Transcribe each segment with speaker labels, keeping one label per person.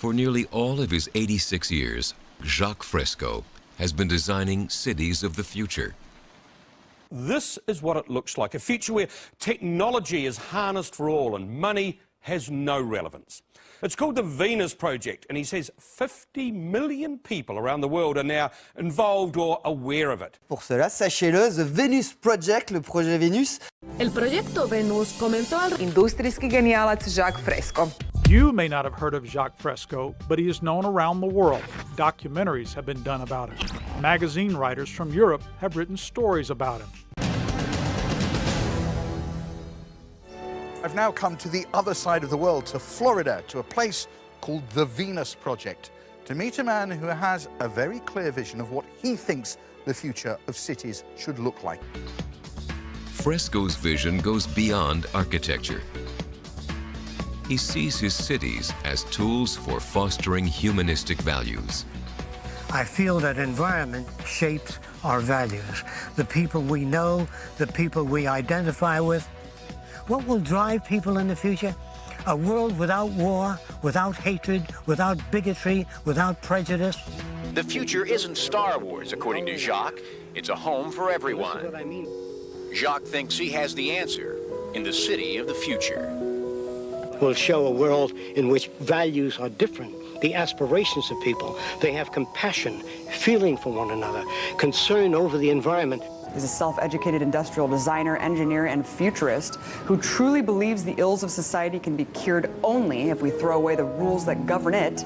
Speaker 1: For nearly all of his 86 years, Jacques Fresco has been designing cities of the future.
Speaker 2: This is what it looks like, a future where technology is harnessed for all and money has no relevance. It's called the Venus Project, and he says 50 million people around the world are now involved or aware of it.
Speaker 3: Pour cela, sachez-le, The Venus Project, le projet Venus.
Speaker 4: El proyecto Venus comenzó al...
Speaker 5: Industrijski genijalac Jacques Fresco.
Speaker 6: You may not have heard of Jacques Fresco, but he is known around the world. Documentaries have been done about him. Magazine writers from Europe have written stories about him.
Speaker 7: I've now come to the other side of the world, to Florida, to a place called the Venus Project, to meet a man who has a very clear vision of what he thinks the future of cities should look like.
Speaker 1: Fresco's vision goes beyond architecture. He sees his cities as tools for fostering humanistic values.
Speaker 8: I feel that environment shapes our values. The people we know, the people we identify with, what will drive people in the future? A world without war, without hatred, without bigotry, without prejudice.
Speaker 9: The future isn't Star Wars, according to Jacques. It's a home for everyone.
Speaker 8: What I mean.
Speaker 9: Jacques thinks he has the answer in the city of the future.
Speaker 8: We'll show a world in which values are different. The aspirations of people. They have compassion, feeling for one another, concern over the environment.
Speaker 5: He's a self-educated industrial designer, engineer, and futurist who truly believes the ills of society can be cured only if we throw away the rules that govern it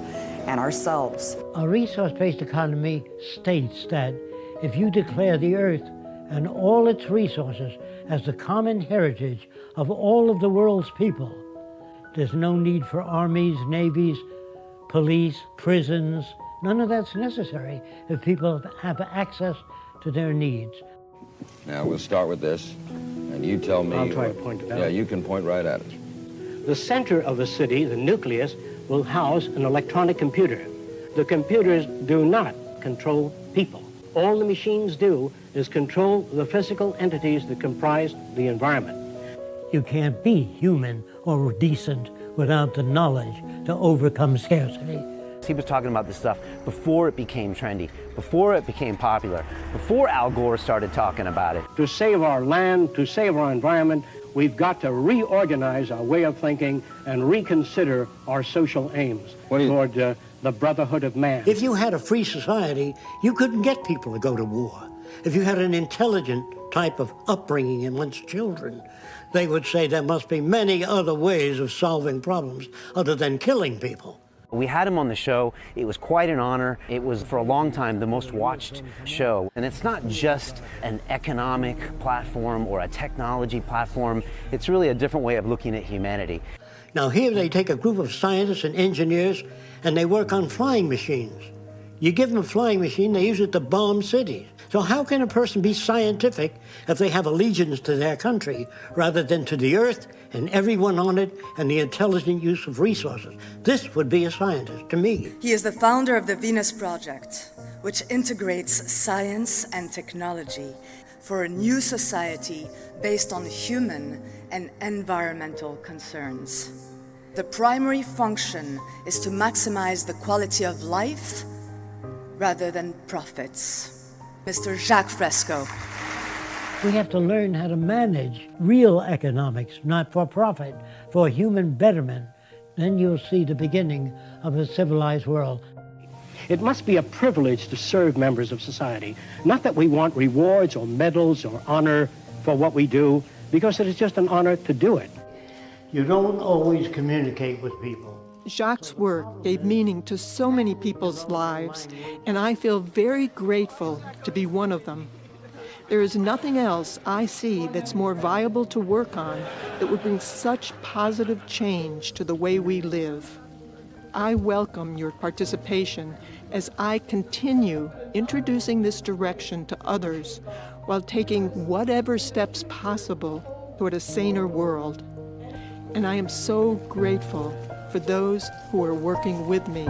Speaker 5: and ourselves.
Speaker 8: A resource-based economy states that if you declare the earth and all its resources as the common heritage of all of the world's people, there's no need for armies, navies, police, prisons. None of that's necessary if people have access to their needs.
Speaker 10: Now, we'll start with this, and you tell me...
Speaker 8: I'll try
Speaker 10: what-
Speaker 8: to point it out.
Speaker 10: Yeah, you can point right at it.
Speaker 8: The center of the city, the nucleus, will house an electronic computer. The computers do not control people. All the machines do is control the physical entities that comprise the environment. You can't be human or decent without the knowledge to overcome scarcity.
Speaker 11: He was talking about this stuff before it became trendy, before it became popular, before Al Gore started talking about it.
Speaker 8: To save our land, to save our environment, we've got to reorganize our way of thinking and reconsider our social aims toward uh, the brotherhood of man. If you had a free society, you couldn't get people to go to war. If you had an intelligent type of upbringing amongst children, they would say there must be many other ways of solving problems other than killing people.
Speaker 11: We had him on the show. It was quite an honor. It was, for a long time, the most watched show. And it's not just an economic platform or a technology platform. It's really a different way of looking at humanity.
Speaker 8: Now here they take a group of scientists and engineers and they work on flying machines. You give them a flying machine, they use it to bomb cities. So how can a person be scientific if they have allegiance to their country rather than to the earth and everyone on it and the intelligent use of resources? This would be a scientist to me.
Speaker 12: He is the founder of the Venus Project, which integrates science and technology for a new society based on human and environmental concerns. The primary function is to maximize the quality of life rather than profits. Mr. Jacques Fresco.
Speaker 8: We have to learn how to manage real economics, not for profit, for human betterment. Then you'll see the beginning of a civilized world. It must be a privilege to serve members of society. Not that we want rewards or medals or honor for what we do, because it is just an honor to do it. You don't always communicate with people.
Speaker 13: Jacques' work gave meaning to so many people's lives, and I feel very grateful to be one of them. There is nothing else I see that's more viable to work on that would bring such positive change to the way we live. I welcome your participation as I continue introducing this direction to others while taking whatever steps possible toward a saner world. And I am so grateful for those who are working with me.